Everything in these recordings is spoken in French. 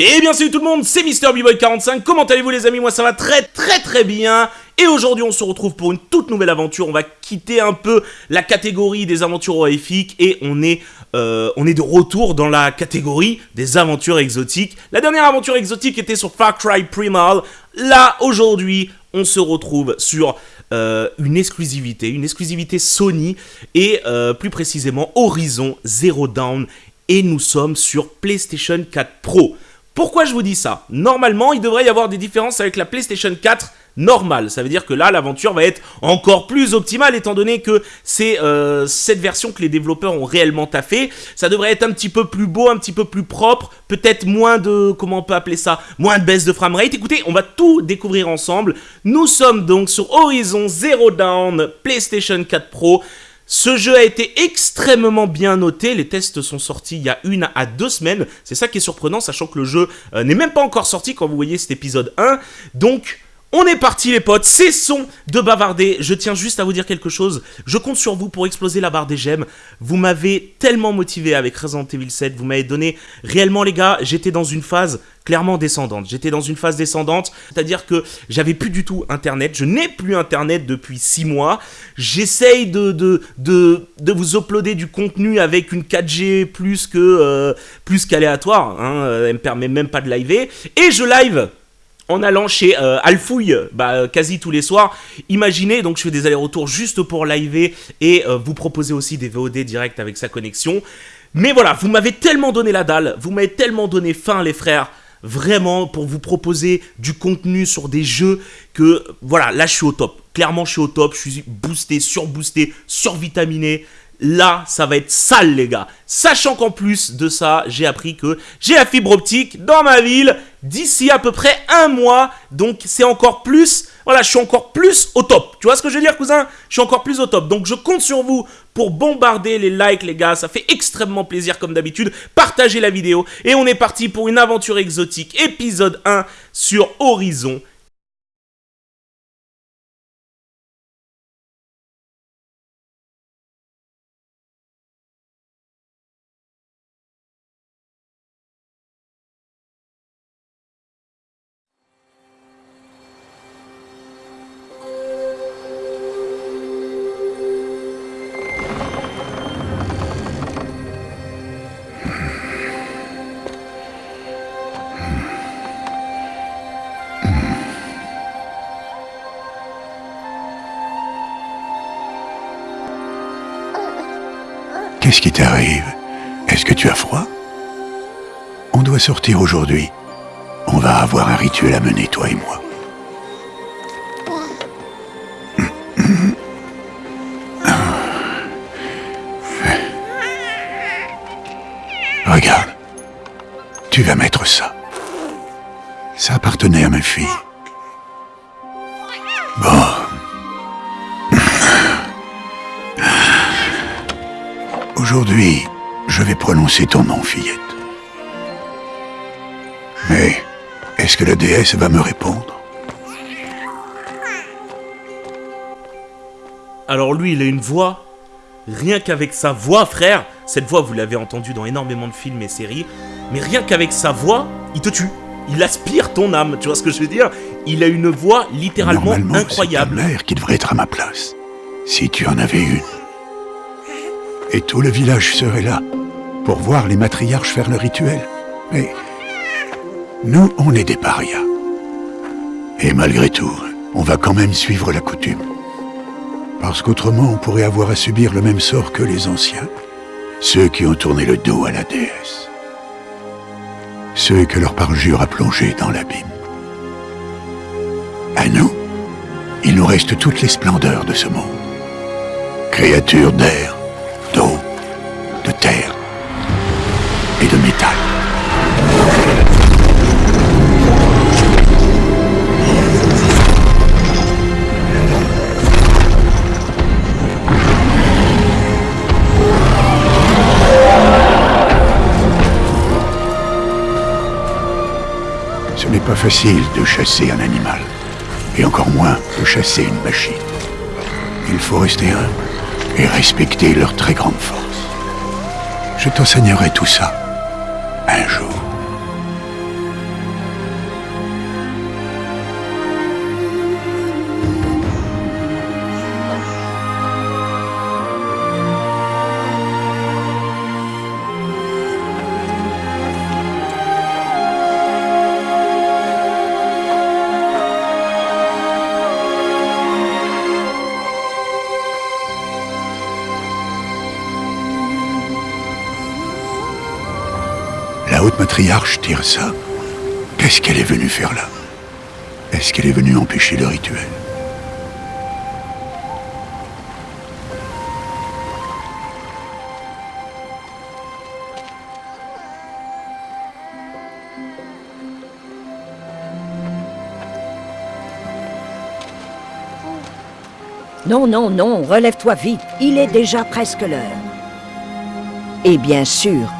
Et bien salut tout le monde, c'est MrBboy45, comment allez-vous les amis? Moi ça va très très très bien. Et aujourd'hui on se retrouve pour une toute nouvelle aventure, on va quitter un peu la catégorie des aventures horrifiques Et on est, euh, de retour dans la catégorie des aventures exotiques. La dernière aventure exotique était sur Far Cry Primal. Là aujourd'hui on se retrouve sur euh, une exclusivité, une exclusivité Sony et euh, plus précisément Horizon Zero Dawn. Et nous sommes sur PlayStation 4 Pro. Pourquoi je vous dis ça? Normalement, il devrait y avoir des différences avec la PlayStation 4 normale. Ça veut dire que là, l'aventure va être encore plus optimale, étant donné que c'est euh, cette version que les développeurs ont réellement taffé. Ça devrait être un petit peu plus beau, un petit peu plus propre, peut-être moins de, comment on peut appeler ça, moins de baisse de framerate. Écoutez, on va tout découvrir ensemble. Nous sommes donc sur Horizon Zero Dawn PlayStation 4 Pro. Ce jeu a été extrêmement bien noté, les tests sont sortis il y a une à deux semaines, c'est ça qui est surprenant, sachant que le jeu euh, n'est même pas encore sorti quand vous voyez cet épisode 1, donc... On est parti les potes, cessons de bavarder, je tiens juste à vous dire quelque chose, je compte sur vous pour exploser la barre des j'aime, vous m'avez tellement motivé avec Resident Evil 7, vous m'avez donné, réellement les gars, j'étais dans une phase clairement descendante, j'étais dans une phase descendante, c'est-à-dire que j'avais plus du tout internet, je n'ai plus internet depuis 6 mois, j'essaye de, vous uploader du contenu avec une 4G plus que euh, plus qu'aléatoire, hein, elle me permet même pas de liver, et je live en allant chez euh, Alfouille bah, quasi tous les soirs. Imaginez, donc je fais des allers-retours juste pour live et euh, vous proposer aussi des VOD direct avec sa connexion. Mais voilà, vous m'avez tellement donné la dalle, vous m'avez tellement donné faim les frères, vraiment pour vous proposer du contenu sur des jeux que voilà, là je suis au top. Clairement je suis au top, je suis boosté, surboosté, survitaminé. Là, ça va être sale, les gars. Sachant qu'en plus de ça, j'ai appris que j'ai la fibre optique dans ma ville d'ici à peu près un mois. Donc, c'est encore plus... Voilà, je suis encore plus au top. Tu vois ce que je veux dire, cousin? Je suis encore plus au top. Donc, je compte sur vous pour bombarder les likes, les gars. Ça fait extrêmement plaisir, comme d'habitude. Partagez la vidéo. Et on est parti pour une aventure exotique, épisode 1 sur Horizon Qu'est-ce qui t'arrive? Est-ce que tu as froid? On doit sortir aujourd'hui. On va avoir un rituel à mener, toi et moi. Regarde. Tu vas mettre ça. Ça appartenait à ma fille. Aujourd'hui, je vais prononcer ton nom, fillette. Mais, est-ce que la déesse va me répondre? Alors lui, il a une voix, rien qu'avec sa voix, frère, cette voix, vous l'avez entendue dans énormément de films et séries, mais rien qu'avec sa voix, il te tue. Il aspire ton âme, tu vois ce que je veux dire? Il a une voix littéralement incroyable. c'est ta mère qui devrait être à ma place, si tu en avais une et tout le village serait là pour voir les matriarches faire le rituel. Mais nous, on est des parias. Et malgré tout, on va quand même suivre la coutume. Parce qu'autrement, on pourrait avoir à subir le même sort que les anciens, ceux qui ont tourné le dos à la déesse. Ceux que leur parjure a plongé dans l'abîme. À nous, il nous reste toutes les splendeurs de ce monde. Créatures d'air, terre et de métal. Ce n'est pas facile de chasser un animal, et encore moins de chasser une machine. Il faut rester humble et respecter leur très grande force. Je t'enseignerai tout ça un jour. Matriarche Tirsa, qu'est-ce qu'elle est venue faire là? Est-ce qu'elle est venue empêcher le rituel? Non, non, non, relève-toi vite. Il est déjà presque l'heure. Et bien sûr,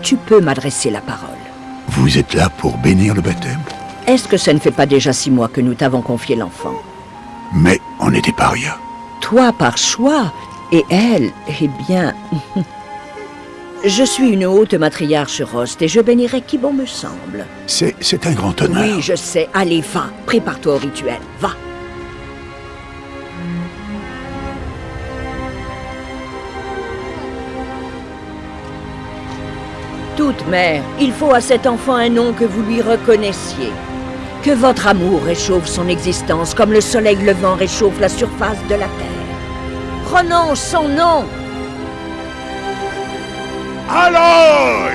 tu peux m'adresser la parole. Vous êtes là pour bénir le baptême Est-ce que ça ne fait pas déjà six mois que nous t'avons confié l'enfant Mais on était paria. Toi par choix, et elle, eh bien... je suis une haute matriarche Rost et je bénirai qui bon me semble. C'est c'est un grand honneur. Oui, je sais. Allez, va. Prépare-toi au rituel. Va. Toute mère, il faut à cet enfant un nom que vous lui reconnaissiez. Que votre amour réchauffe son existence comme le soleil levant réchauffe la surface de la terre. Prononce son nom Aloy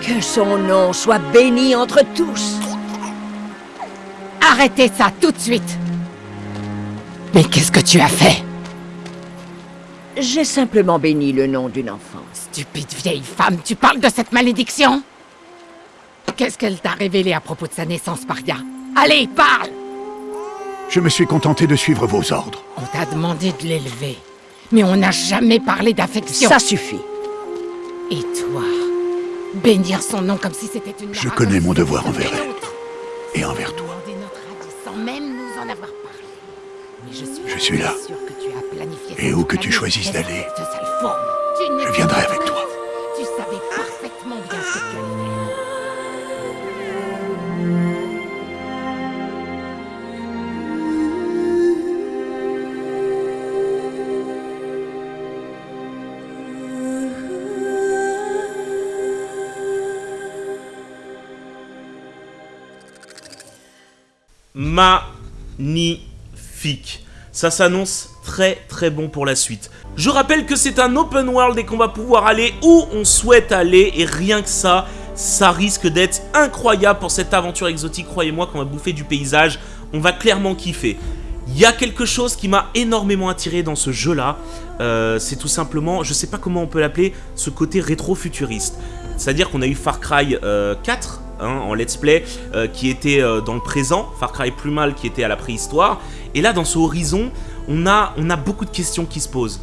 Que son nom soit béni entre tous Arrêtez ça tout de suite Mais qu'est-ce que tu as fait? J'ai simplement béni le nom d'une enfant. Stupide vieille femme, tu parles de cette malédiction? Qu'est-ce qu'elle t'a révélé à propos de sa naissance, Paria? Allez, parle Je me suis contenté de suivre vos ordres. On t'a demandé de l'élever, mais on n'a jamais parlé d'affection. Ça suffit. Et toi Bénir son nom comme si c'était une... Je connais mon devoir envers elle. elle. Et envers toi. Je suis, Je suis là. sûre que tu as planifié Et où que tu choisisses d'aller, je viendrai avec toi. Tu savais parfaitement bien ce que tu allais faire. magnifique. Ça s'annonce très très bon pour la suite. Je rappelle que c'est un open world et qu'on va pouvoir aller où on souhaite aller et rien que ça, ça risque d'être incroyable pour cette aventure exotique. Croyez-moi qu'on va bouffer du paysage, on va clairement kiffer. Il y a quelque chose qui m'a énormément attiré dans ce jeu-là, euh, c'est tout simplement, je sais pas comment on peut l'appeler, ce côté rétro-futuriste. C'est-à-dire qu'on a eu Far Cry euh, 4 hein, en let's play euh, qui était euh, dans le présent, Far Cry plus mal qui était à la préhistoire, et là dans ce horizon, on a, on a beaucoup de questions qui se posent.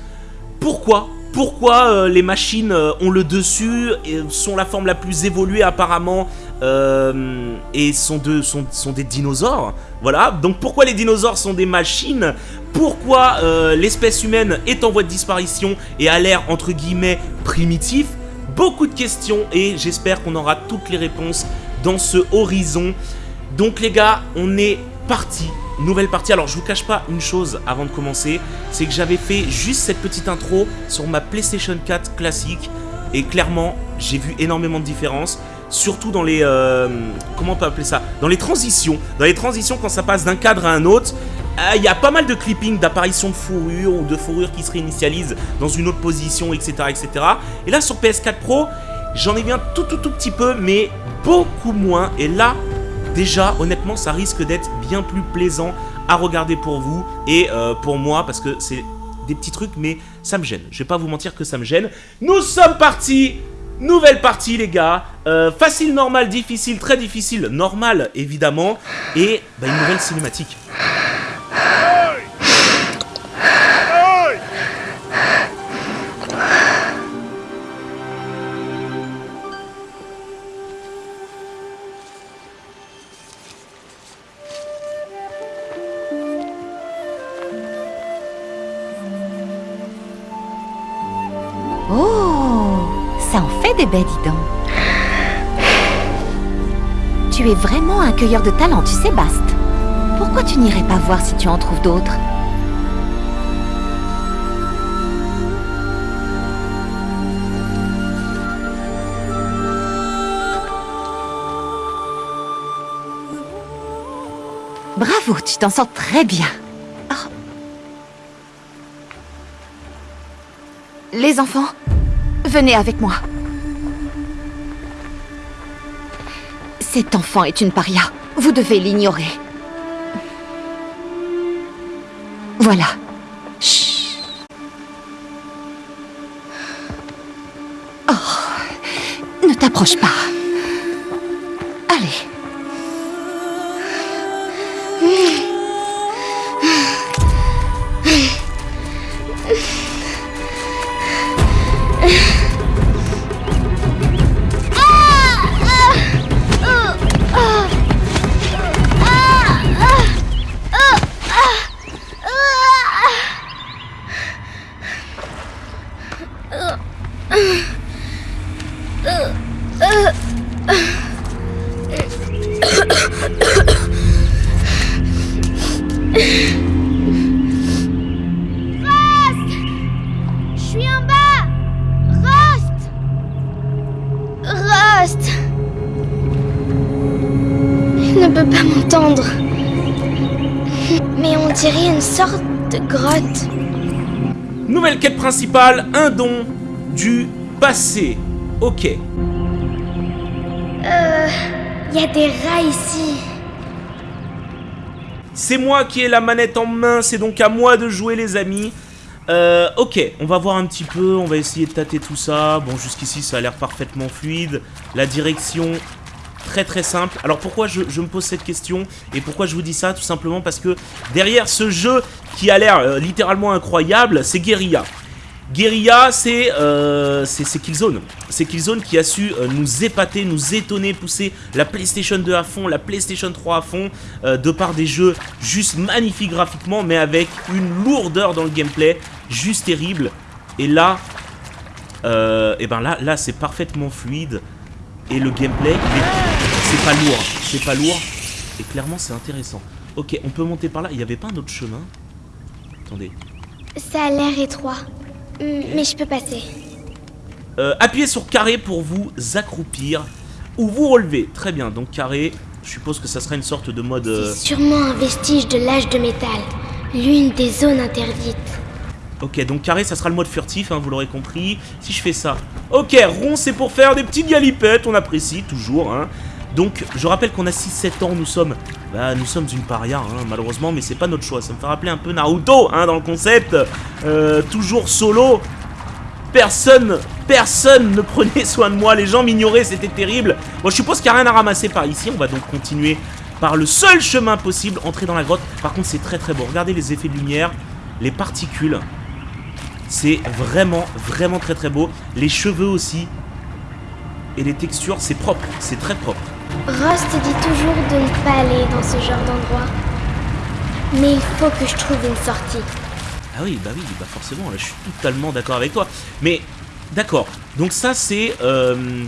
Pourquoi pourquoi euh, les machines euh, ont le dessus, et sont la forme la plus évoluée apparemment, euh, et sont, de, sont, sont des dinosaures? Voilà, donc pourquoi les dinosaures sont des machines? Pourquoi l'espèce humaine est en voie de disparition et a l'air entre guillemets primitif? Beaucoup de questions et j'espère qu'on aura toutes les réponses dans ce horizon. Donc les gars, on est parti. Nouvelle partie. Alors je vous cache pas une chose avant de commencer, c'est que j'avais fait juste cette petite intro sur ma PlayStation 4 classique et clairement j'ai vu énormément de différences. Surtout dans les... euh, comment on appeler ça? Dans les transitions. Dans les transitions quand ça passe d'un cadre à un autre, euh, il y a pas mal de clipping d'apparition de fourrure ou de fourrure qui se réinitialise dans une autre position, etc. etc. Et là sur PS4 Pro, j'en ai un tout tout tout petit peu, mais beaucoup moins. Et là, déjà, honnêtement, ça risque d'être bien plus plaisant à regarder pour vous et euh, pour moi, parce que c'est des petits trucs, mais ça me gêne. Je vais pas vous mentir que ça me gêne. Nous sommes partis Nouvelle partie les gars, Euh, facile, normal, difficile, très difficile, normal évidemment, et bah, une nouvelle cinématique. Ça en fait des belles, dis donc. Tu es vraiment un cueilleur de talent, tu sais, Bast. Pourquoi tu n'irais pas voir si tu en trouves d'autres? Bravo, tu t'en sors très bien. Oh. Les enfants, venez avec moi. Cet enfant est une paria. Vous devez l'ignorer. Voilà. Chut. Oh, ne t'approche pas. Allez. Un don du passé. Ok. Euh... Il y a des rats ici. C'est moi qui ai la manette en main, c'est donc à moi de jouer les amis. Euh, ok, on va voir un petit peu, on va essayer de tâter tout ça. Bon, jusqu'ici ça a l'air parfaitement fluide. La direction, très très simple. Alors pourquoi je, je me pose cette question et pourquoi je vous dis ça? Tout simplement parce que derrière ce jeu qui a l'air euh, littéralement incroyable, c'est Guerilla. Guerilla, c'est euh, c'est Killzone. C'est Killzone qui a su euh, nous épater, nous étonner, pousser la PlayStation 2 à fond, la PlayStation 3 à fond, euh, de par des jeux juste magnifiques graphiquement, mais avec une lourdeur dans le gameplay, juste terrible. Et là, et ben là, là c'est parfaitement fluide. Et le gameplay, c'est pas lourd, c'est pas lourd. Et clairement, c'est intéressant. Ok, on peut monter par là. Il n'y avait pas un autre chemin? Attendez. Ça a l'air étroit. Hmm, Mais je peux passer. Euh, appuyez sur carré pour vous accroupir ou vous relever. Très bien, donc carré, je suppose que ça sera une sorte de mode... euh, C'est sûrement un vestige de l'âge de métal. L'une des zones interdites. Ok, donc carré, ça sera le mode furtif, hein, vous l'aurez compris. Si je fais ça... Ok, rond, c'est pour faire des petites galipettes, on apprécie toujours. Hein. Donc, je rappelle qu'on a 6-7 ans, nous sommes... Bah, nous sommes une paria, hein, malheureusement, mais c'est pas notre choix. Ça me fait rappeler un peu Naruto, hein, dans le concept. Euh, toujours solo. Personne, personne ne prenait soin de moi. Les gens m'ignoraient, c'était terrible. Bon, je suppose qu'il n'y a rien à ramasser par ici. On va donc continuer par le seul chemin possible, entrer dans la grotte. Par contre, c'est très très beau. Regardez les effets de lumière, les particules. C'est vraiment, vraiment très très beau. Les cheveux aussi. Et les textures, c'est propre. C'est très propre. Rost dit toujours de ne pas aller dans ce genre d'endroit. Mais il faut que je trouve une sortie. Ah oui, bah oui, bah forcément, là, je suis totalement d'accord avec toi. Mais, d'accord, donc ça c'est, euh,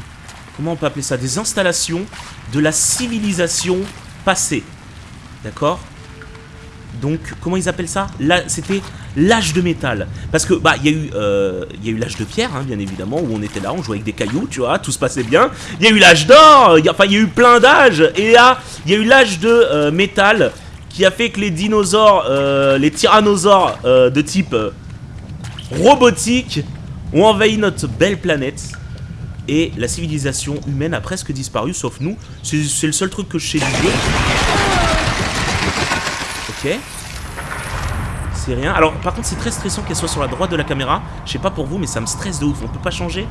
comment on peut appeler ça Des installations de la civilisation passée. D'accord? Donc, comment ils appellent ça? Là, c'était l'âge de métal. Parce que, bah, il y a eu, euh, eu l'âge de pierre, hein, bien évidemment, où on était là, on jouait avec des cailloux, tu vois, tout se passait bien. Il y a eu l'âge d'or, enfin, il y a eu plein d'âges. Et là, il y a eu l'âge de euh, métal qui a fait que les dinosaures, euh, les tyrannosaures de type robotique ont envahi notre belle planète. Et la civilisation humaine a presque disparu, sauf nous. C'est c'est le seul truc que je sais du jeu. Ok. C'est rien. Alors, par contre, c'est très stressant qu'elle soit sur la droite de la caméra. Je sais pas pour vous, mais ça me stresse de ouf. On peut pas changer?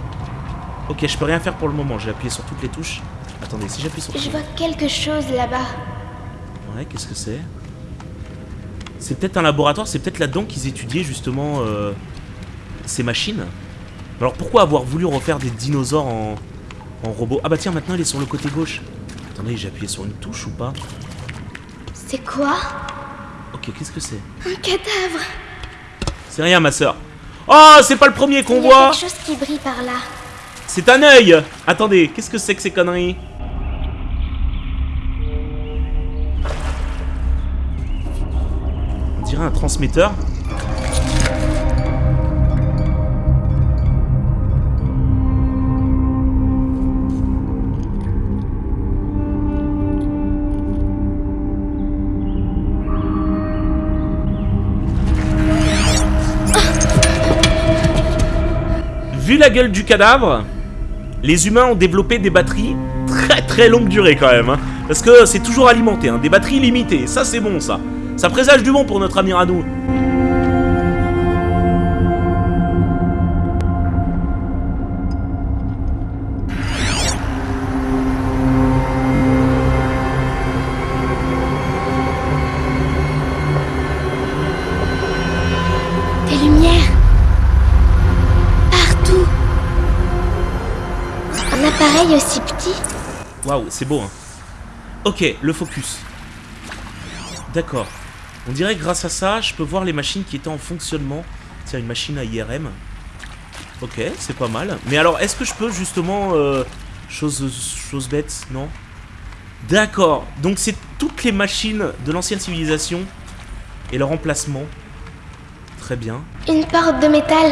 Ok, je peux rien faire pour le moment. J'ai appuyé sur toutes les touches. Attendez, si j'appuie sur... Je vois quelque chose là-bas. Ouais, qu'est-ce que c'est? C'est peut-être un laboratoire, c'est peut-être là-dedans qu'ils étudiaient justement euh, ces machines. Alors pourquoi avoir voulu refaire des dinosaures en, en robot? Ah bah tiens, maintenant il est sur le côté gauche. Attendez, j'ai appuyé sur une touche ou pas? C'est quoi? Ok, qu'est-ce que c'est Un cadavre C'est rien, ma soeur. Oh, c'est pas le premier qu'on voit quelque chose qui brille par là. C'est un œil Attendez, qu'est-ce que c'est que ces conneries On dirait un transmetteur. La gueule du cadavre, les humains ont développé des batteries très très longue durée quand même. hein. parce que c'est toujours alimenté, hein, des batteries limitées. Ça c'est bon ça. Ça présage du bon pour notre ami. Des c'est beau hein. Ok, le focus. D'accord. On dirait que grâce à ça, je peux voir les machines qui étaient en fonctionnement. Tiens, une machine à IRM. Ok, c'est pas mal. Mais alors, est-ce que je peux justement... euh, chose, chose bête, non? D'accord. Donc c'est toutes les machines de l'ancienne civilisation et leur emplacement. Très bien. Une porte de métal.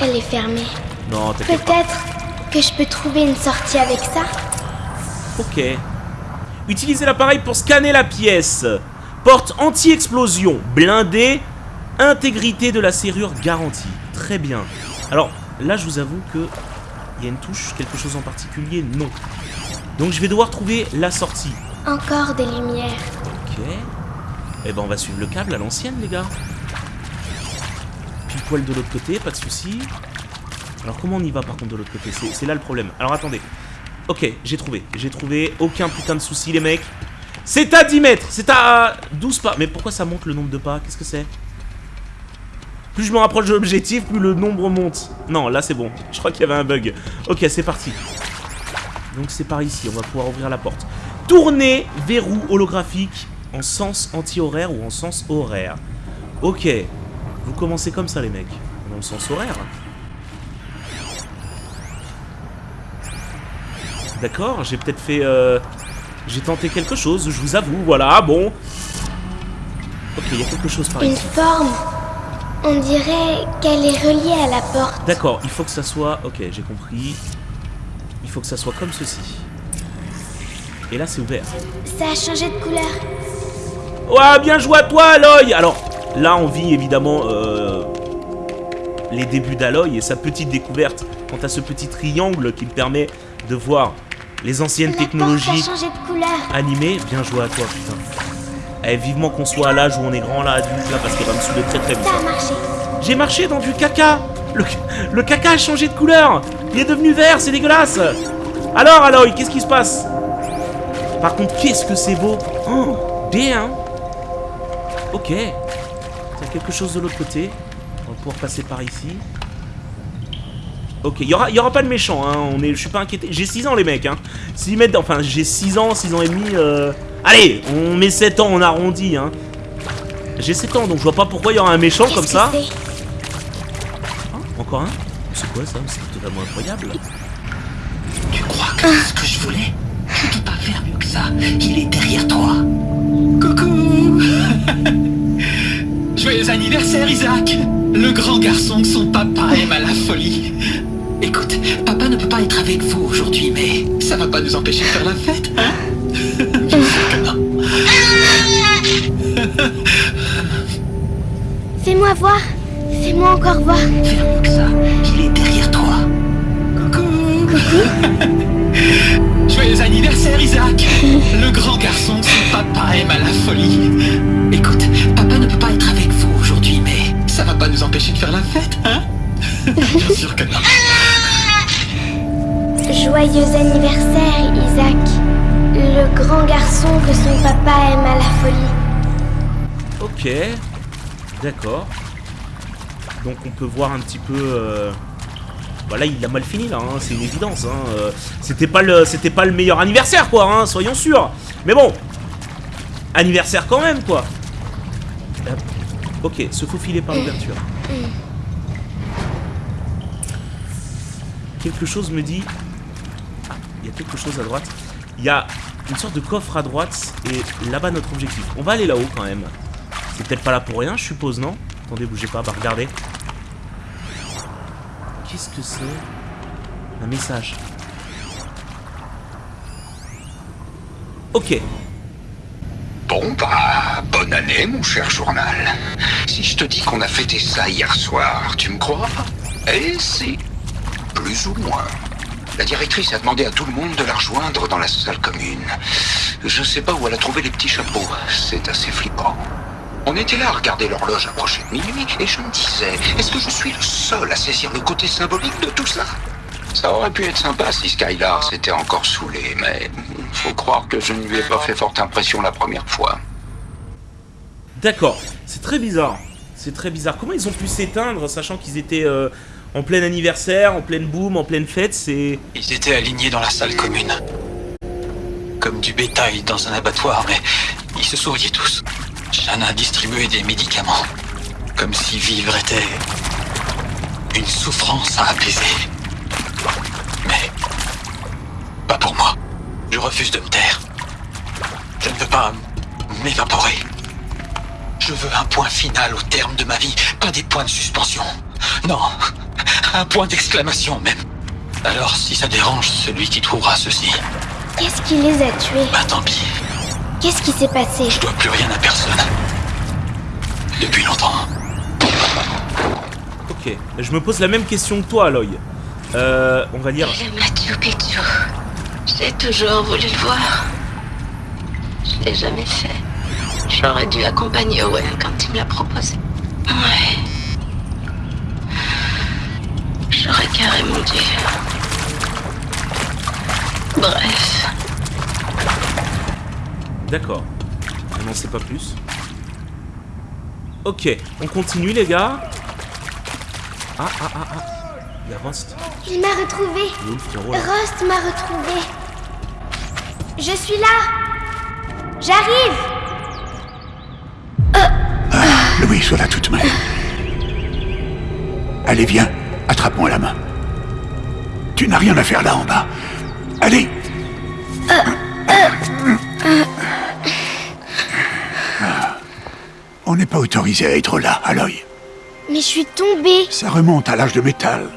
Elle est fermée. Non. Peut-être que je peux trouver une sortie avec ça? Ok. Utilisez l'appareil pour scanner la pièce. Porte anti-explosion, blindée, intégrité de la serrure garantie. Très bien. Alors, là, je vous avoue que il y a une touche, quelque chose en particulier, non. Donc, je vais devoir trouver la sortie. Encore des lumières. Ok. Eh ben, on va suivre le câble à l'ancienne, les gars. Pile poil de l'autre côté, pas de souci. Alors, comment on y va, par contre, de l'autre côté? C'est c'est là le problème. Alors, attendez. Ok, j'ai trouvé. J'ai trouvé. Aucun putain de souci, les mecs. C'est à 10 mètres. C'est à 12 pas. Mais pourquoi ça monte le nombre de pas? Qu'est-ce que c'est? Plus je me rapproche de l'objectif, plus le nombre monte. Non, là, c'est bon. Je crois qu'il y avait un bug. Ok, c'est parti. Donc, c'est par ici. On va pouvoir ouvrir la porte. Tourner verrou holographique en sens anti-horaire ou en sens horaire. Ok. Vous commencez comme ça, les mecs. Dans le sens horaire. D'accord, j'ai peut-être fait... euh, J'ai tenté quelque chose, je vous avoue, voilà, bon. Ok, il y a quelque chose par Une ici. forme. On dirait qu'elle est reliée à la porte. D'accord, il faut que ça soit... Ok, j'ai compris. Il faut que ça soit comme ceci. Et là, c'est ouvert. Ça a changé de couleur. Ouais, bien joué à toi, Aloy Alors, là, on vit évidemment euh, les débuts d'Aloy et sa petite découverte quant à ce petit triangle qui me permet de voir les anciennes technologies animées. Bien joué à toi, putain. Eh, vivement qu'on soit à l'âge où on est grand, là, adulte, là, parce qu'il va me saouler très très vite. Hein. J'ai marché dans du caca le, le caca a changé de couleur Il est devenu vert, c'est dégueulasse Alors, Aloy, qu'est-ce qui se passe? Par contre, qu'est-ce que c'est beau? Oh, bien Ok. Il y a quelque chose de l'autre côté. On va pouvoir passer par ici. Ok, il y aura, y aura pas de méchant, hein. On est, je suis pas inquiété. J'ai 6 ans, les mecs, hein. S'ils mettent, enfin, j'ai 6 ans, 6 ans et demi. euh, Allez, on met 7 ans, on arrondit, hein. J'ai 7 ans, donc je vois pas pourquoi il y aura un méchant comme ça. c'est Encore un? C'est quoi ça? C'est totalement incroyable. Tu crois que c'est ce que je voulais? Je peux pas faire mieux que ça. Il est derrière toi. Coucou Joyeux anniversaire, Isaac Le grand garçon que son papa aime à la folie. Écoute, papa ne peut pas être avec vous aujourd'hui, mais ça va pas nous empêcher de faire la fête, hein? Bien sûr que non. Fais-moi voir. Fais-moi encore voir. Faire mieux que ça. Il est derrière toi. Coucou Joyeux anniversaire, Isaac Le grand garçon que son papa aime à la folie. Écoute, papa ne peut pas être avec vous aujourd'hui, mais ça va pas nous empêcher de faire la fête, hein? Bien sûr que non. Joyeux anniversaire, Isaac. Le grand garçon que son papa aime à la folie. Ok. D'accord. Donc on peut voir un petit peu. Euh... Voilà, il a mal fini là, hein, c'est une évidence. Hein. euh, C'était pas le, c'était pas le meilleur anniversaire quoi, hein, soyons sûrs. Mais bon, anniversaire quand même quoi. Ok, se faufiler par l'ouverture. Quelque chose me dit. Quelque chose à droite. Il y a une sorte de coffre à droite et là-bas notre objectif. On va aller là-haut quand même. C'est peut-être pas là pour rien, je suppose, non? Attendez, bougez pas, bah regardez. Qu'est-ce que c'est? Un message. Ok. Bon bah, bonne année mon cher journal. Si je te dis qu'on a fêté ça hier soir, tu me crois? Eh si. plus ou moins. La directrice a demandé à tout le monde de la rejoindre dans la salle commune. Je sais pas où elle a trouvé les petits chapeaux. C'est assez flippant. On était là à regarder l'horloge approcher de minuit et je me disais, est-ce que je suis le seul à saisir le côté symbolique de tout cela Ça aurait pu être sympa si Skylar s'était encore saoulé, mais faut croire que je ne lui ai pas fait forte impression la première fois. D'accord, c'est très bizarre. C'est très bizarre. Comment ils ont pu s'éteindre, sachant qu'ils étaient euh, en plein anniversaire, en pleine boom, en pleine fête C'est. Ils étaient alignés dans la salle commune. Comme du bétail dans un abattoir, mais ils se souriaient tous. Shanna distribuait des médicaments. Comme si vivre était une souffrance à apaiser. Mais pas pour moi. Je refuse de me taire. Je ne veux pas m'évaporer. Je veux un point final au terme de ma vie, pas des points de suspension. Non, un point d'exclamation même. Alors si ça dérange celui qui trouvera ceci, Qu'est-ce qui les a tués? Bah tant pis. Qu'est-ce qui s'est passé? Je dois plus rien à personne. Depuis longtemps. Ok. Je me pose la même question que toi, Aloy. Euh, on va dire. J'aime Machu Picchu. J'ai toujours voulu le voir. Je l'ai jamais fait. J'aurais dû accompagner Owen quand il me l'a proposé. Ouais. J'aurais carrément dû. Bref. D'accord. On n'en sait pas plus. Ok, on continue, les gars. Ah, ah, ah, ah. Il y a Rust. Il m'a retrouvé. Là Rust m'a retrouvé. Je suis là. J'arrive. Louise, voilà toute main. Allez, viens, attrape-moi la main. Tu n'as rien à faire là en bas. Allez Ah. On n'est pas autorisé à être là, Aloy. Mais je suis tombée. Ça remonte à l'âge de métal.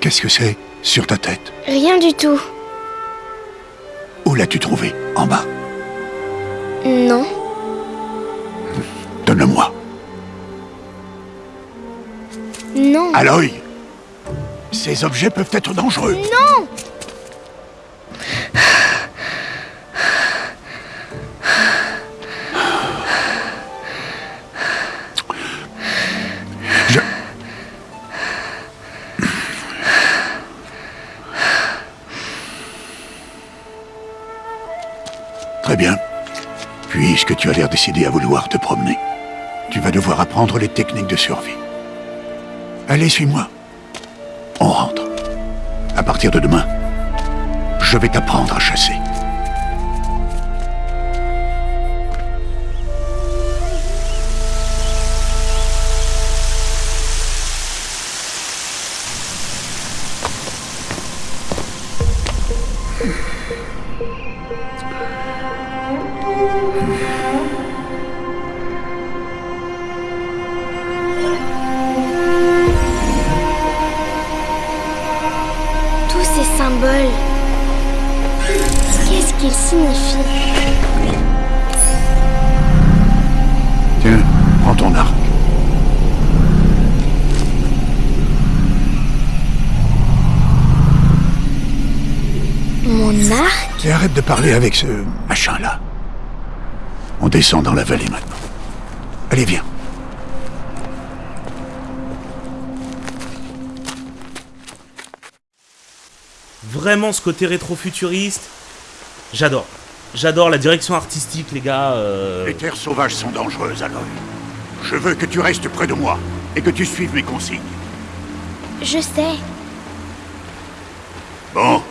Qu'est-ce que c'est sur ta tête? Rien du tout. Où l'as-tu trouvé En bas Non. Donne-le-moi. Non. Aloy Ces objets peuvent être dangereux. Non Je... Très bien. Puisque tu as l'air décidé à vouloir te promener, tu vas devoir apprendre les techniques de survie. Allez, suis-moi. On rentre. À partir de demain, je vais t'apprendre à chasser. Mon arc Et arrête de parler avec ce machin-là. On descend dans la vallée maintenant. Allez, viens. Vraiment ce côté rétro-futuriste. J'adore. J'adore la direction artistique, les gars. euh, Les terres sauvages sont dangereuses, Aloy. Je veux que tu restes près de moi et que tu suives mes consignes. Je sais. Bon,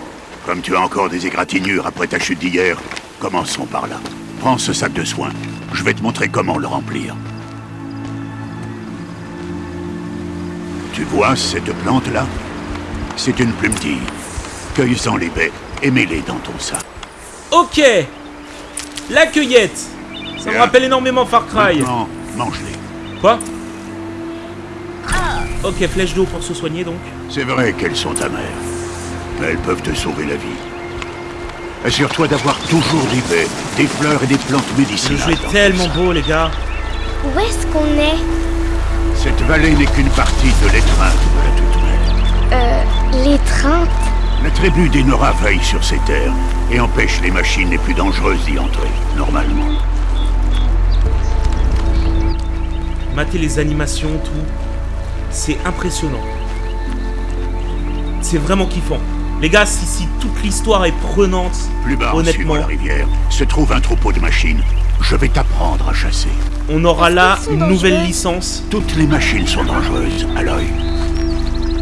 comme tu as encore des égratignures après ta chute d'hier, commençons par là. Prends ce sac de soins. Je vais te montrer comment le remplir. Tu vois cette plante-là? C'est une plumetille. Cueille-en les baies et mets-les dans ton sac. Ok La cueillette Ça me rappelle énormément Far Cry. Maintenant, mange-les. Quoi? Ok, flèche d'eau pour se soigner donc. C'est vrai qu'elles sont amères, elles peuvent te sauver la vie. Assure-toi d'avoir toujours des baies, des fleurs et des plantes Le médicinales. jeu est dans ton tellement beau, les gars. Où est-ce qu'on est? Cette vallée n'est qu'une partie de l'étreinte de la toute-mère. Euh, l'étreinte? La tribu des Nora veille sur ces terres et empêche les machines les plus dangereuses d'y entrer, normalement. Mater les animations, tout. C'est impressionnant. C'est vraiment kiffant. Les gars, si, si toute l'histoire est prenante, Plus bas, en honnêtement, la rivière, se trouve un troupeau de machines. Je vais t'apprendre à chasser. on aura là une nouvelle licence. Toutes les machines sont dangereuses, Aloy.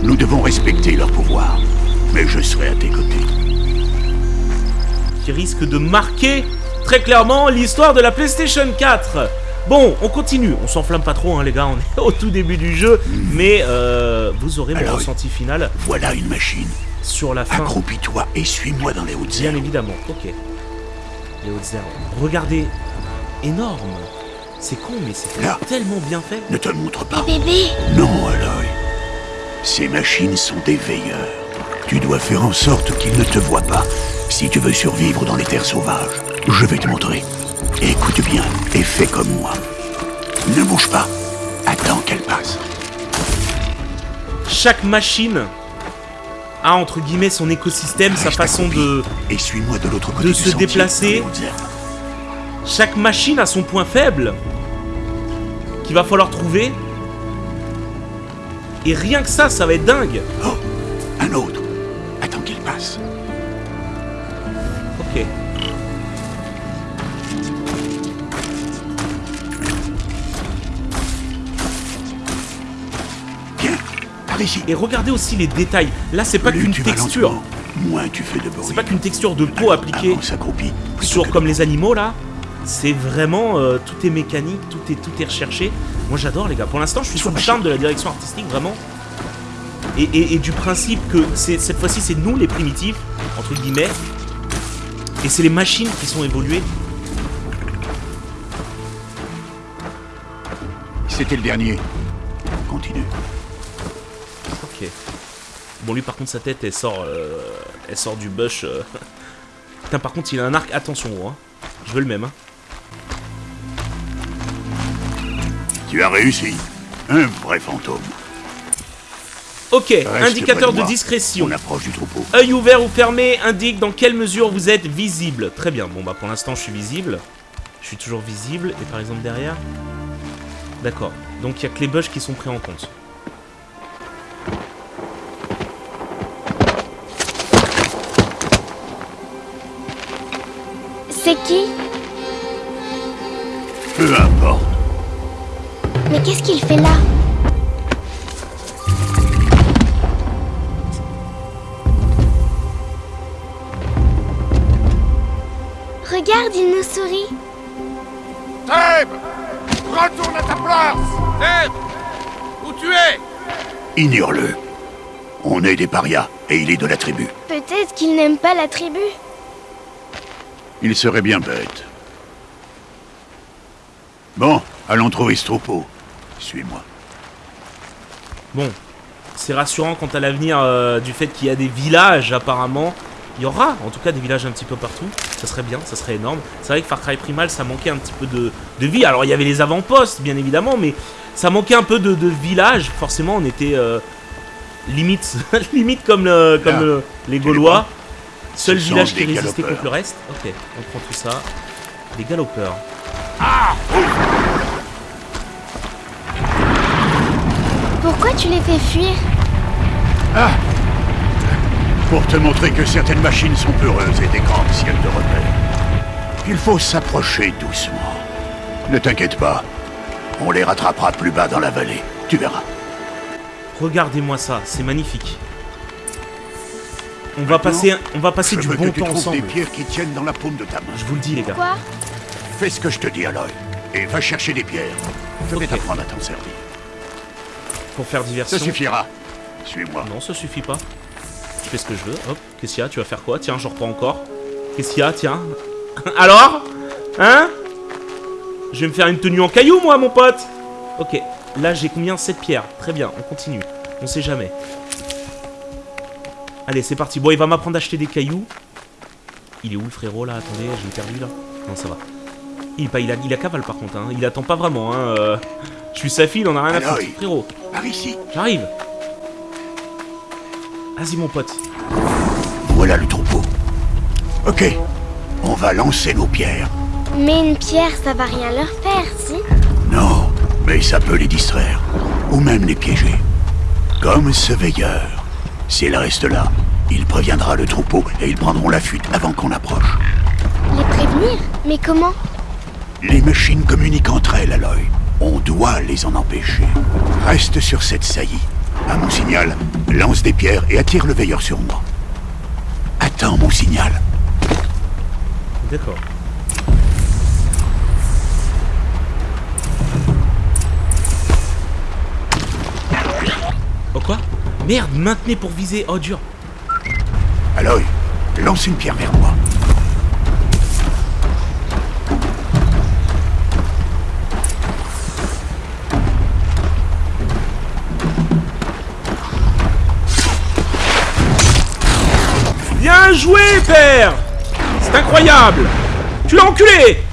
Nous devons respecter leur pouvoir. Mais je serai à tes côtés. qui risque de marquer très clairement l'histoire de la PlayStation 4. Bon, on continue, on s'enflamme pas trop hein, les gars, on est au tout début du jeu, mais euh, vous aurez mon Alors, ressenti final Voilà une machine. Sur la fin, Accroupis-toi et suis-moi dans les hautes bien herbes. évidemment, ok. Les hautes herbes. Regardez, énorme, c'est con mais c'est Là. tellement bien fait. Ne te montre pas. Bébé Non, Aloy. Ces machines sont des veilleurs. Tu dois faire en sorte qu'ils ne te voient pas si tu veux survivre dans les terres sauvages. Je vais te montrer. Écoute bien et fais comme moi. Ne bouge pas. Attends qu'elle passe. Chaque machine a entre guillemets son écosystème, sa façon de... Et suis-moi de l'autre côté de du se sentier, déplacer. Chaque machine a son point faible qu'il va falloir trouver. Et rien que ça, ça va être dingue. Oh, un autre. Attends qu'il passe. Et regardez aussi les détails. Là, c'est pas qu'une texture. lentement, moins tu fais de bruit. C'est pas qu'une texture de peau appliquée sur comme les animaux là. C'est vraiment euh, tout est mécanique, tout est tout est recherché. Moi j'adore les gars. Pour l'instant, je suis sous le charme de la direction artistique vraiment. Et, et- et du principe que cette fois-ci c'est nous les primitifs entre guillemets. Et c'est les machines qui sont évoluées. C'était le dernier. Continue. Bon lui par contre sa tête elle sort euh, elle sort du bush. euh. Putain par contre il a un arc. Attention gros. hein. Je veux le même. hein. Tu as réussi. Un vrai fantôme. Ok. Reste indicateur de discrétion. On approche du troupeau. Œil ouvert ou fermé indique dans quelle mesure vous êtes visible. Très bien, bon bah pour l'instant je suis visible. Je suis toujours visible. Et par exemple derrière D'accord. Donc il y a que les bugs qui sont pris en compte. Qui Peu importe. Mais qu'est-ce qu'il fait là Regarde, il nous sourit. Retourne à ta place Où tu es Ignore-le. On est des parias et il est de la tribu. Peut-être qu'il n'aime pas la tribu. Il serait bien bête. Bon, allons trouver ce troupeau. Suis-moi. Bon, c'est rassurant quant à l'avenir euh, du fait qu'il y a des villages apparemment. Il y aura en tout cas des villages un petit peu partout. Ça serait bien, ça serait énorme. C'est vrai que Far Cry Primal ça manquait un petit peu de, de vie. Alors il y avait les avant-postes bien évidemment, mais ça manquait un peu de, de village. Forcément on était euh, limite, limite comme, le- comme le- tu les Gaulois. Seul Ce village qui résistait galopeurs. contre le reste. Ok, on prend tout ça. Des galopeurs. Pourquoi tu les fais fuir Pour te montrer que certaines machines sont peureuses et des grandes ciels de repère. Il faut s'approcher doucement. Ne t'inquiète pas. On les rattrapera plus bas dans la vallée. Tu verras. Regardez-moi ça, c'est magnifique. On va passer, on va passer Je du veux bon que tu temps trouves ensemble. des pierres qui tiennent dans la paume de ta main. Je vous le dis les gars. Quoi? Fais ce que je te dis, Aloy. Et va chercher des pierres. Je vais t'apprendre à t'en servir. Pour faire diversion. Ça suffira. Suis-moi. Non, ça suffit pas. Je fais ce que je veux. Hop, qu'est-ce qu'il y a? Tu vas faire quoi? Tiens, je reprends encore. Qu'est-ce qu'il y a? Tiens. Alors? Hein? Je vais me faire une tenue en caillou, moi, mon pote Ok, là, j'ai combien? 7 pierres. Très bien, on continue. On sait jamais. Allez, c'est parti. Bon, il va m'apprendre à acheter des cailloux. Il est où, le frérot, là? Attendez, j'ai perdu, là. Non, ça va. Il, pas, il, a, il a cavale par contre, hein. il attend pas vraiment. Hein. euh. Je suis sa fille, il en a rien à foutre, il- frérot. Par ici. J'arrive. Vas-y mon pote. Voilà le troupeau. Ok. On va lancer nos pierres. Mais une pierre, ça va rien leur faire, si? Non, mais ça peut les distraire. Ou même les piéger. Comme ce veilleur. S'il reste là, il préviendra le troupeau et ils prendront la fuite avant qu'on approche. Les prévenir Mais comment Les machines communiquent entre elles, Aloy. On doit les en empêcher. Reste sur cette saillie. À mon signal, lance des pierres et attire le veilleur sur moi. Attends mon signal. D'accord. Oh quoi Merde, maintenez pour viser. Oh dur. Aloy, lance une pierre vers moi. Bien joué, père C'est incroyable Tu l'as enculé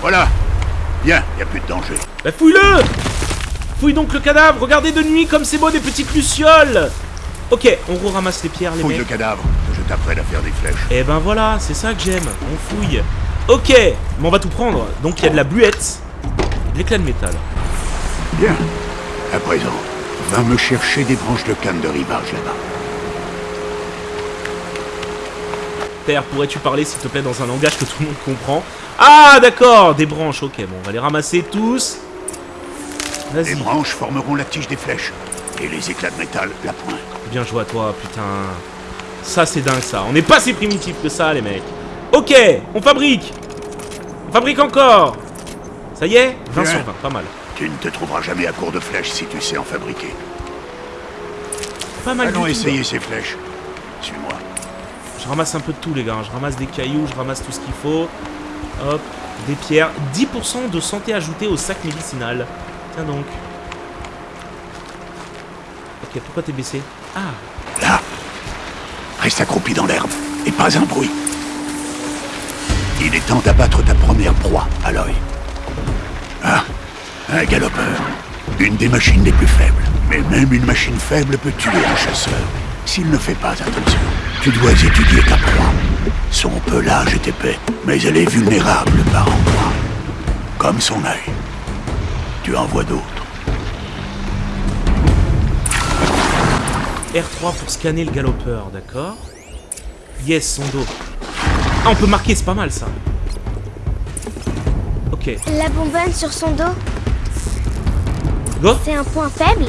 Voilà. Bien, y a plus de danger. Bah fouille-le Fouille donc le cadavre, regardez de nuit comme c'est beau des petites lucioles Ok, on ramasse les pierres les Fouille le mecs. cadavre. Je t'apprête à faire des flèches. Et ben voilà, c'est ça que j'aime, on fouille. Ok, mais on va tout prendre. Donc il y a de la bluette, de l'éclat de métal. Bien. À présent, va me chercher des branches de canne de rivage là-bas. Père, pourrais-tu parler s'il te plaît dans un langage que tout le monde comprend? Ah d'accord, des branches, ok, bon, on va les ramasser tous. Les branches formeront la tige des flèches. Et les éclats de métal, la pointe. bien joué à toi, putain. Ça c'est dingue ça, on n'est pas si primitif que ça les mecs. Ok, on fabrique On fabrique encore Ça y est 20 Bien. sur 20, pas mal. Tu ne te trouveras jamais à court de flèches si tu sais en fabriquer. Pas mal Allons du tout, essayer là. ces flèches. Suis-moi. Je ramasse un peu de tout les gars, je ramasse des cailloux, je ramasse tout ce qu'il faut. Hop, des pierres. 10% de santé ajoutée au sac médicinal. Tiens donc. Ok, pourquoi t'es baissé? Ah, Là. Reste accroupi dans l'herbe. Et pas un bruit. Il est temps d'abattre ta première proie, Aloy. Ah, un galopeur. Une des machines les plus faibles. Mais même une machine faible peut tuer un chasseur. S'il ne fait pas attention, tu dois étudier ta proie. Son pelage est épais, mais elle est vulnérable par endroits. Comme son œil. Tu en vois d'autres. R3 pour scanner le galopeur, d'accord? Yes, son dos. Ah, on peut marquer, c'est pas mal ça. Ok, La bonbonne sur son dos, go c'est un point faible?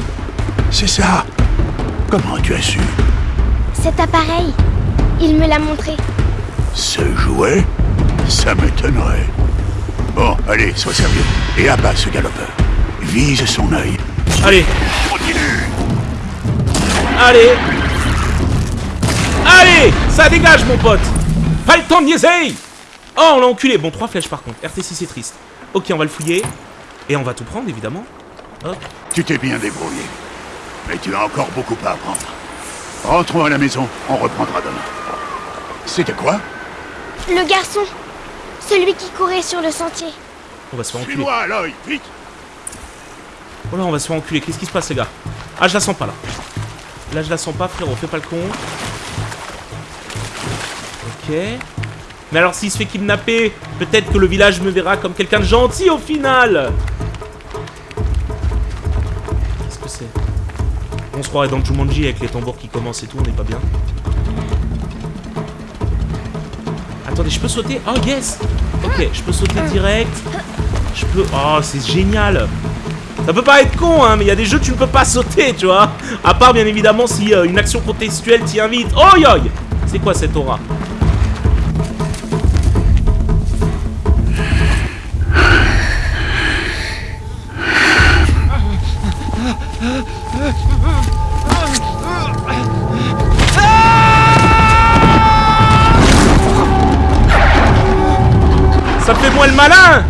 C'est ça. Comment tu as su Cet appareil, il me l'a montré. Ce jouet Ça m'étonnerait. Bon, allez, sois sérieux. Et abat ce galopeur. Vise son œil. Allez, Continue allez Allez Ça dégage, mon pote Pas le temps de niaiser Oh, on l'a enculé Bon, trois flèches par contre. RT6, c'est triste. Ok, on va le fouiller. Et on va tout prendre, évidemment. Hop. Tu t'es bien débrouillé. Mais tu as encore beaucoup à apprendre. Rentrons à la maison, on reprendra demain. C'était quoi Le garçon, celui qui courait sur le sentier. On va se faire enculer. Suis-moi, Aloy, vite Oh là, on va se faire enculer. Qu'est-ce qui se passe, les gars? Ah, je la sens pas, là. Là, je la sens pas, frérot. Fais pas le con. Ok. Mais alors, s'il se fait kidnapper, peut-être que le village me verra comme quelqu'un de gentil, au final On se croirait dans Jumanji avec les tambours qui commencent et tout. On n'est pas bien. Attendez, je peux sauter? Oh, yes Ok, je peux sauter direct. Je peux... Oh, c'est génial ça peut pas être con, hein, mais il y a des jeux tu ne peux pas sauter, tu vois. À part, bien évidemment, si euh, une action contextuelle t'y invite. Oh, yoï C'est quoi cette aura? Ça fait moi le malin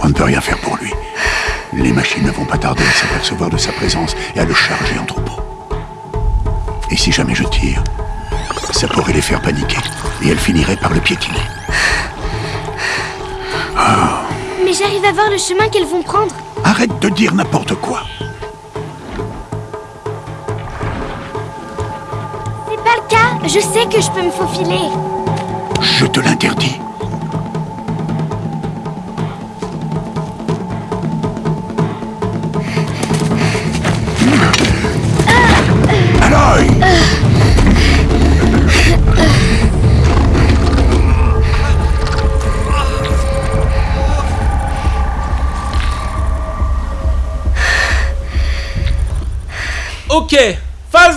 On ne peut rien faire pour lui. Les machines ne vont pas tarder à s'apercevoir de sa présence et à le charger en troupeau. Et si jamais je tire, ça pourrait les faire paniquer et elles finiraient par le piétiner. Mais j'arrive à voir le chemin qu'elles vont prendre. Arrête de dire n'importe quoi. C'est pas le cas. Je sais que je peux me faufiler. Je te l'interdis.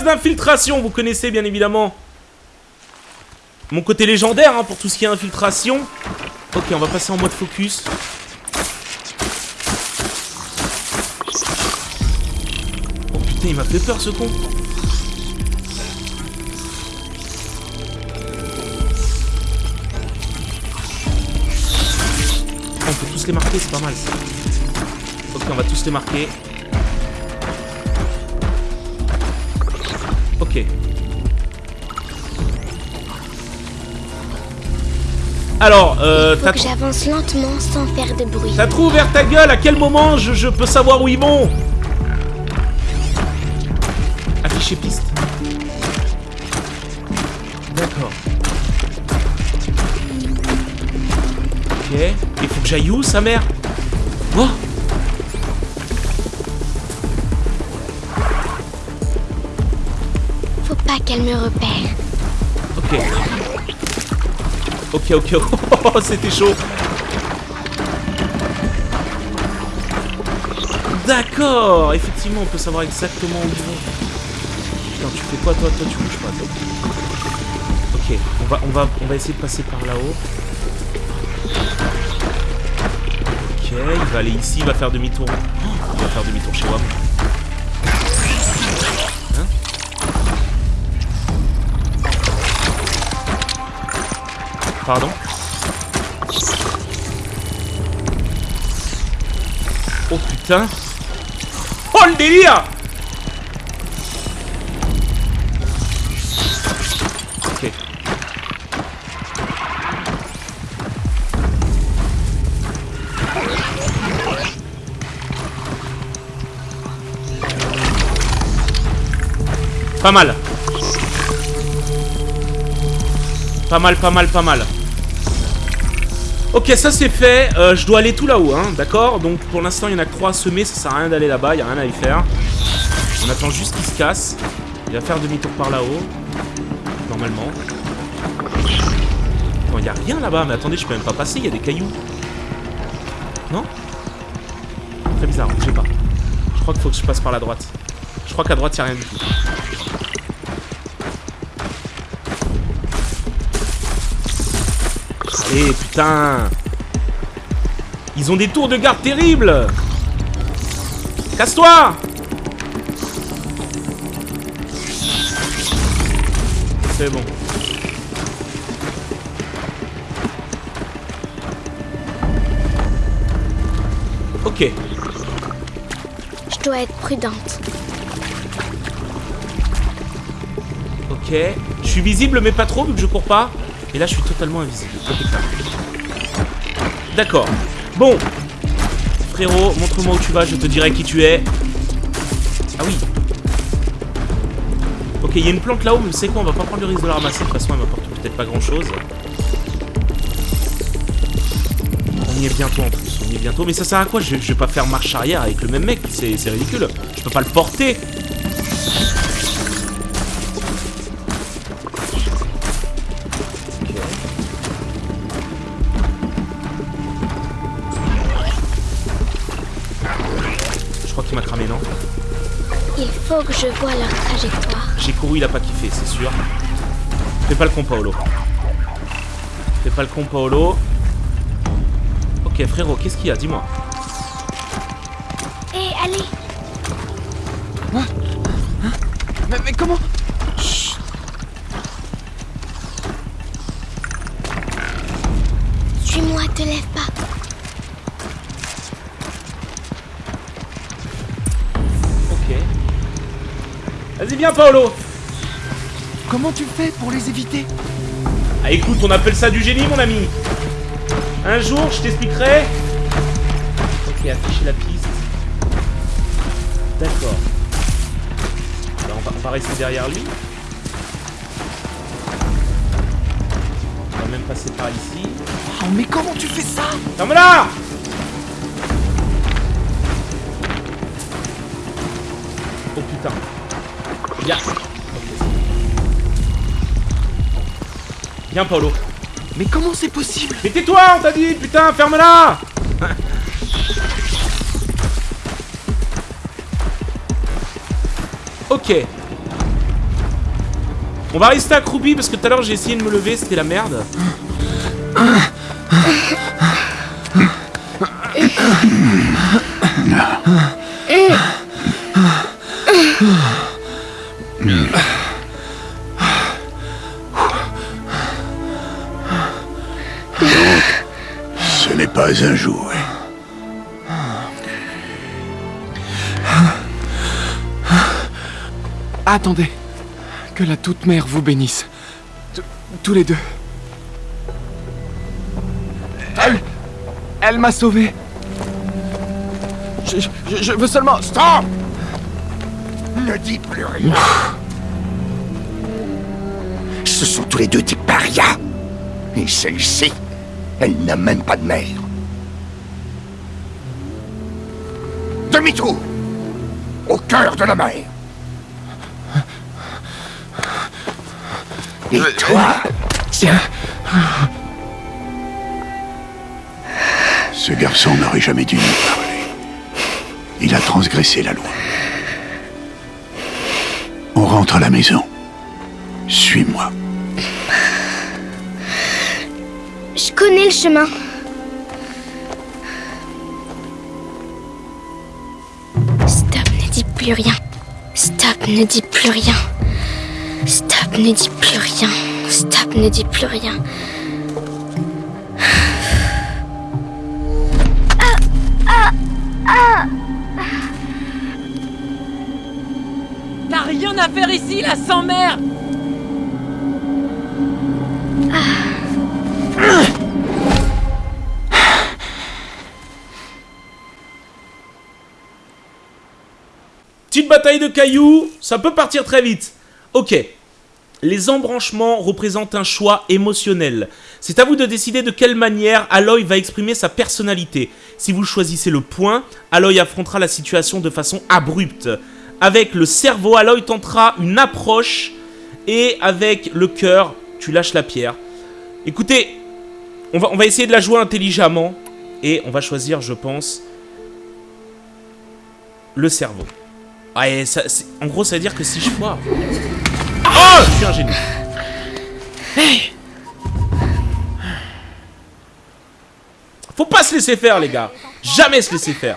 D'infiltration, vous connaissez bien évidemment mon côté légendaire hein, pour tout ce qui est infiltration. Ok, on va passer en mode focus. Oh putain, il m'a fait peur ce con. On peut tous les marquer, c'est pas mal. Ok, on va tous les marquer. Ok. Alors, euh, Faut que j'avance lentement sans faire de bruit. t'as trop ouvert ta gueule À quel moment je, je peux savoir où ils vont Afficher piste. D'accord. Ok. Il faut que j'aille où, sa mère? Oh qu'elle me repère. Ok. Ok, ok. Oh, c'était chaud. D'accord. Effectivement, on peut savoir exactement où ils vont. Putain, tu fais quoi, toi? Toi, tu bouges pas, toi. Ok, on va, on va, on va essayer de passer par là-haut. Ok, il va aller ici, il va faire demi-tour. Il va faire demi-tour chez WAM. Pardon Oh putain Oh le délire Ok. Pas mal. Pas mal, pas mal, pas mal. Ok, ça c'est fait. Euh, je dois aller tout là-haut, hein, d'accord? Donc pour l'instant, il y en a que 3 à semer. Ça sert à rien d'aller là-bas, il n'y a rien à y faire. On attend juste qu'il se casse. Il va faire demi-tour par là-haut. Normalement. Non, il n'y a rien là-bas. Mais attendez, je peux même pas passer. Il y a des cailloux. Non? Très bizarre, je sais pas. Je crois qu'il faut que je passe par la droite. Je crois qu'à droite, il n'y a rien. Allez, putain Ils ont des tours de garde terribles Casse-toi C'est bon. Ok. Je dois être prudente. Ok. Je suis visible mais pas trop vu que je cours pas. Et là je suis totalement invisible. D'accord. Bon. Frérot, montre-moi où tu vas, je te dirai qui tu es. Ah oui. Ok, il y a une plante là-haut, mais c'est quoi On va pas prendre le risque de la ramasser. De toute façon, elle m'apporte peut-être pas grand-chose. On y est bientôt en plus. On y est bientôt. Mais ça sert à quoi? Je, je vais pas faire marche arrière avec le même mec. C'est ridicule. Je peux pas le porter. Faut que je vois leur trajectoire. J'ai couru, il a pas kiffé, c'est sûr. Fais pas le con, Paolo. Fais pas le con, Paolo. Ok, frérot, qu'est-ce qu'il y a? Dis-moi. Hé, allez Paolo Comment tu fais pour les éviter? Ah, écoute, on appelle ça du génie, mon ami Un jour, je t'expliquerai. Ok, afficher la piste. D'accord. Alors, on va, on va rester derrière lui. On va même passer par ici. Oh, mais comment tu fais ça? Ferme-la Viens, Paolo. Mais comment c'est possible? Mais tais-toi, on t'a dit, putain, ferme-la Ok. On va rester accroupi parce que tout à l'heure j'ai essayé de me lever, c'était la merde. Attendez. Que la toute mère vous bénisse. Tous les deux. Elle. M'a sauvé. Je veux seulement. Stop Ne dis plus rien. Ce sont tous les deux des parias. Et celle-ci, elle n'a même pas de mère. Demi-tour Au cœur de la mer Et toi Tiens. Ce garçon n'aurait jamais dû nous parler. Il a transgressé la loi. On rentre à la maison. Suis-moi. Je connais le chemin. Stop, ne dis plus rien. Stop, ne dis plus rien. Stop, ne dis plus rien. Stop, ne dis plus rien. T'as rien à faire ici, la sans-mère Petite bataille de cailloux, ça peut partir très vite. Ok. Les embranchements représentent un choix émotionnel. C'est à vous de décider de quelle manière Aloy va exprimer sa personnalité. Si vous choisissez le point, Aloy affrontera la situation de façon abrupte. Avec le cerveau, Aloy tentera une approche. Et avec le cœur, tu lâches la pierre. Écoutez, on va, essayer de la jouer intelligemment. Et on va choisir, je pense, le cerveau. Ouais, en gros, ça veut dire que si je foire... Je suis un génie. Faut pas se laisser faire, les gars. Jamais se laisser faire.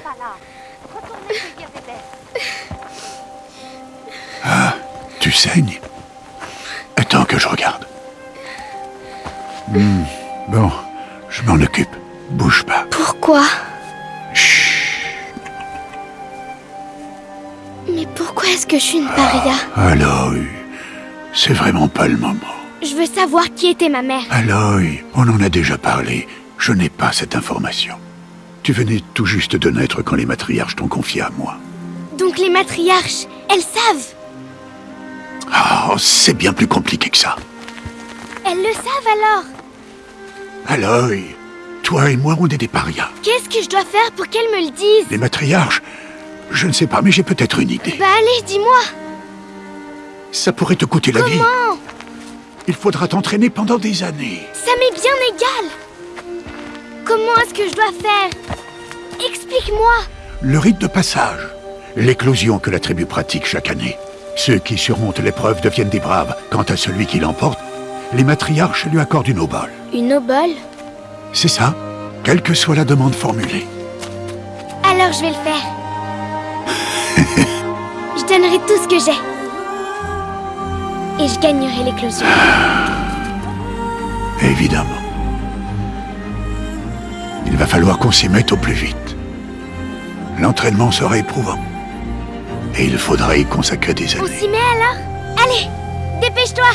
Tu saignes Attends que je regarde. Hmm, Bon, je m'en occupe. Bouge pas. Pourquoi? Mais pourquoi est-ce que je suis une paria? Aloy, c'est vraiment pas le moment. Je veux savoir qui était ma mère. Aloy, on en a déjà parlé. Je n'ai pas cette information. Tu venais tout juste de naître quand les matriarches t'ont confié à moi. Donc les matriarches, elles savent Ah, c'est bien plus compliqué que ça. Elles le savent alors Aloy, toi et moi, on est des parias. Qu'est-ce que je dois faire pour qu'elles me le disent? Les matriarches, je ne sais pas, mais j'ai peut-être une idée. Bah allez, dis-moi Ça pourrait te coûter la vie. Comment Il faudra t'entraîner pendant des années. Ça m'est bien égal Comment est-ce que je dois faire Explique-moi Le rite de passage, l'éclosion que la tribu pratique chaque année. Ceux qui surmontent l'épreuve deviennent des braves. Quant à celui qui l'emporte, les matriarches lui accordent une obole. Une obole C'est ça, quelle que soit la demande formulée. Alors je vais le faire. je donnerai tout ce que j'ai. Et je gagnerai l'éclosion. Évidemment. Il va falloir qu'on s'y mette au plus vite. L'entraînement sera éprouvant. Et il faudra y consacrer des On années. s'y met alors? Allez, dépêche-toi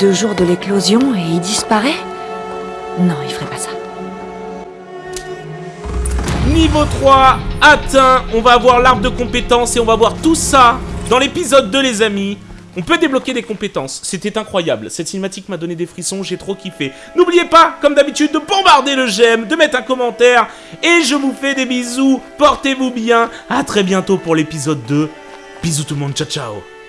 deux jours de l'éclosion et il disparaît Non, il ferait pas ça. Niveau 3 atteint, on va avoir l'arbre de compétences et on va voir tout ça dans l'épisode 2 les amis. On peut débloquer des compétences, c'était incroyable, cette cinématique m'a donné des frissons, j'ai trop kiffé. N'oubliez pas, comme d'habitude, de bombarder le j'aime, de mettre un commentaire, et je vous fais des bisous, portez-vous bien, à très bientôt pour l'épisode 2. Bisous tout le monde, ciao ciao